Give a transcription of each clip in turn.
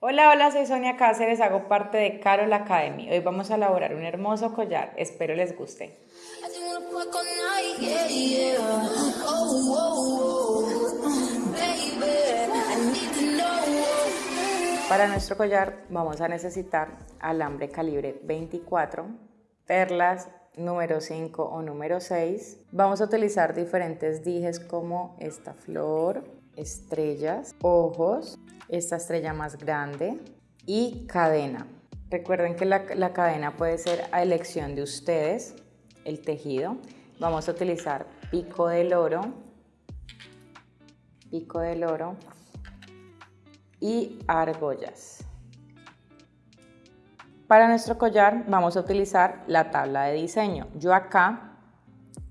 Hola, hola, soy Sonia Cáceres, hago parte de Carol Academy. Hoy vamos a elaborar un hermoso collar, espero les guste. Para nuestro collar vamos a necesitar alambre calibre 24, perlas número 5 o número 6. Vamos a utilizar diferentes dijes como esta flor, estrellas, ojos, esta estrella más grande y cadena. Recuerden que la, la cadena puede ser a elección de ustedes, el tejido. Vamos a utilizar pico del oro, pico del oro y argollas. Para nuestro collar vamos a utilizar la tabla de diseño. Yo acá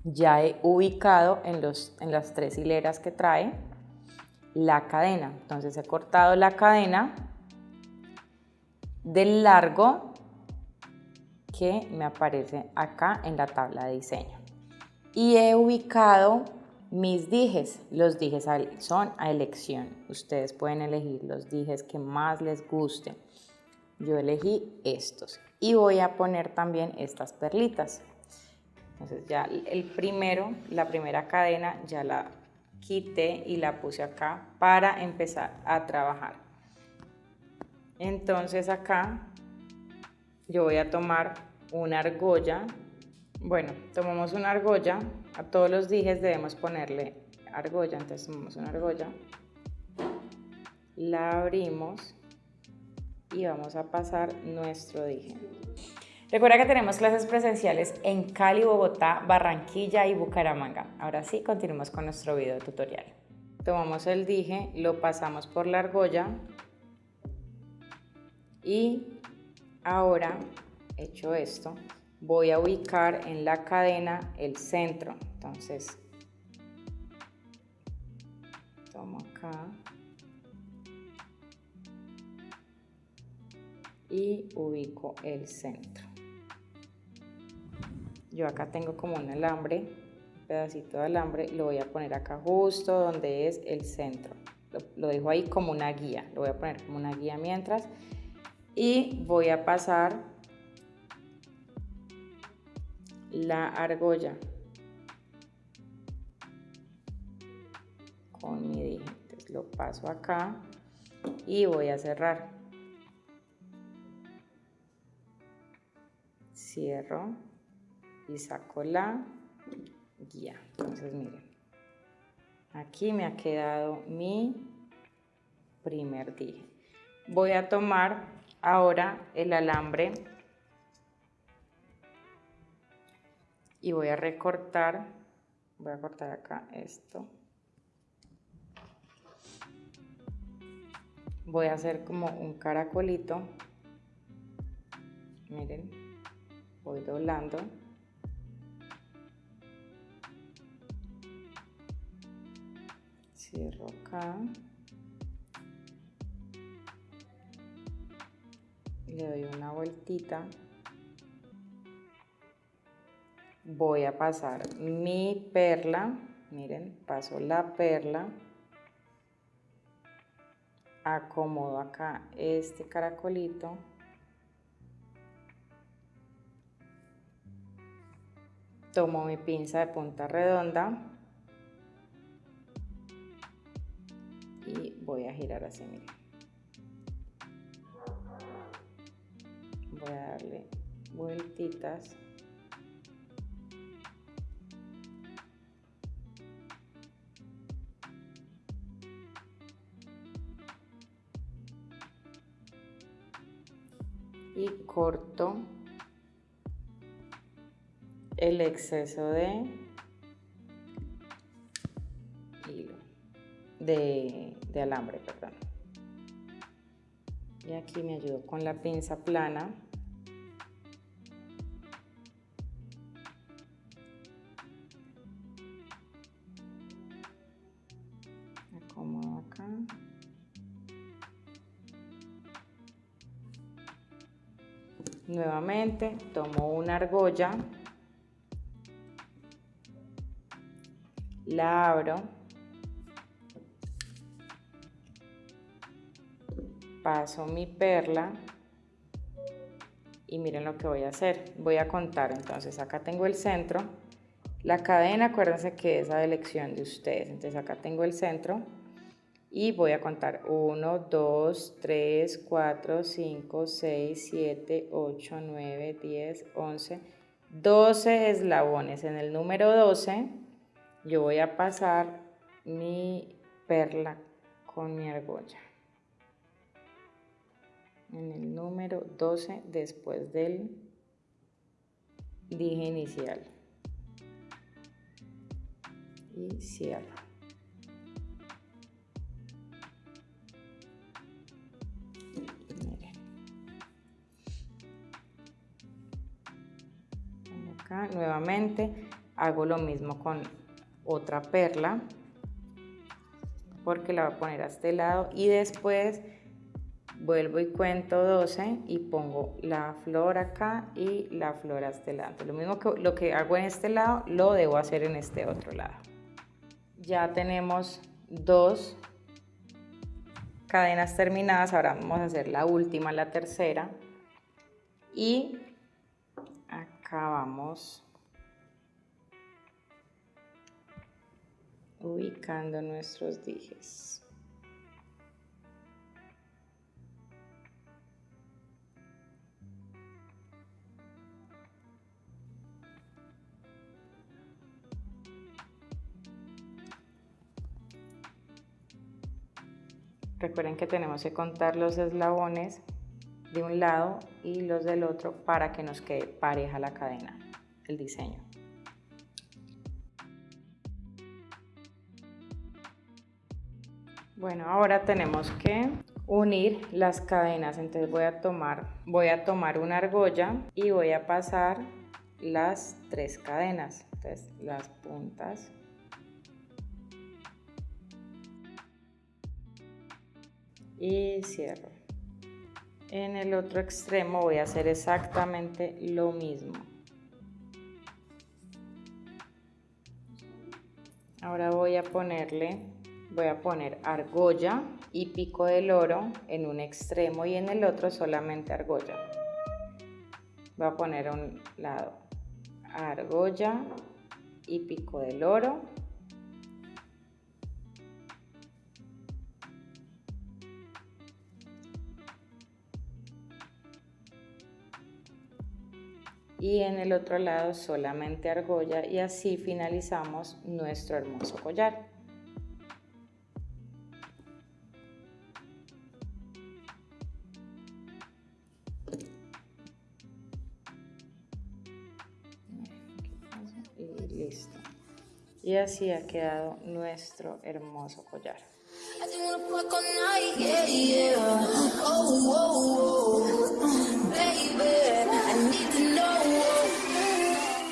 ya he ubicado en, los, en las tres hileras que trae la cadena. Entonces he cortado la cadena del largo que me aparece acá en la tabla de diseño. Y he ubicado mis dijes. Los dijes son a elección. Ustedes pueden elegir los dijes que más les gusten. Yo elegí estos. Y voy a poner también estas perlitas. Entonces ya el primero, la primera cadena ya la quité y la puse acá para empezar a trabajar. Entonces acá yo voy a tomar una argolla. Bueno, tomamos una argolla. A todos los dijes debemos ponerle argolla. Entonces tomamos una argolla. La abrimos y vamos a pasar nuestro dije. Recuerda que tenemos clases presenciales en Cali, Bogotá, Barranquilla y Bucaramanga. Ahora sí, continuemos con nuestro video tutorial. Tomamos el dije, lo pasamos por la argolla y ahora, hecho esto, voy a ubicar en la cadena el centro. Entonces, tomo acá y ubico el centro yo acá tengo como un alambre, un pedacito de alambre, lo voy a poner acá justo donde es el centro. Lo, dejo ahí como una guía, lo voy a poner como una guía mientras. Y voy a pasar la argolla con mi dije. Entonces lo paso acá y voy a cerrar. Cierro y saco la guía. Entonces miren, aquí me ha quedado mi primer dije. Voy a tomar ahora el alambre y voy a recortar, voy a cortar acá esto. Voy a hacer como un caracolito, miren, voy doblando. Cierro acá. Le doy una vueltita. Voy a pasar mi perla. Miren paso la perla. Acomodo acá este caracolito. Tomo mi pinza de punta redonda y voy a girar así, miren. Voy a darle vueltitas. Y corto el exceso de de, alambre, perdón. Y aquí me ayudo con la pinza plana. Acá. Nuevamente tomo una argolla, la abro paso mi perla y miren lo que voy a hacer. Voy a contar, entonces acá tengo el centro, la cadena, acuérdense que es a elección de ustedes, entonces acá tengo el centro y voy a contar 1, 2, 3, 4, 5, 6, 7, 8, 9, 10, 11, 12 eslabones. En el número 12 yo voy a pasar mi perla con mi argolla. En el número 12 después del dije inicial. Y cierro. nuevamente hago lo mismo con otra perla porque la voy a poner a este lado y después vuelvo y cuento 12 y pongo la flor acá y la flor a este lado. Lo mismo que lo que hago en este lado lo debo hacer en este otro lado. Ya tenemos dos cadenas terminadas, ahora vamos a hacer la última, la tercera y acá vamos ubicando nuestros dijes. Recuerden que tenemos que contar los eslabones de un lado y los del otro para que nos quede pareja la cadena, el diseño. Bueno, ahora tenemos que unir las cadenas, entonces voy a tomar, voy a tomar una argolla y voy a pasar las tres cadenas, entonces las puntas y cierro. En el otro extremo voy a hacer exactamente lo mismo. Ahora voy a ponerle voy a poner argolla y pico del oro en un extremo y en el otro solamente argolla. Voy a poner a un lado argolla y pico del oro. Y en el otro lado solamente argolla y así finalizamos nuestro hermoso collar. listo. Y así ha quedado nuestro hermoso collar.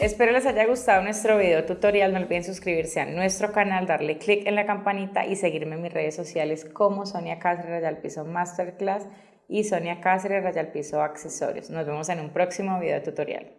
Espero les haya gustado nuestro video tutorial. No olviden suscribirse a nuestro canal, darle click en la campanita y seguirme en mis redes sociales como Sonia Cáceres Rayal Piso Masterclass y Sonia Cáceres Rayal Piso Accesorios. Nos vemos en un próximo video tutorial.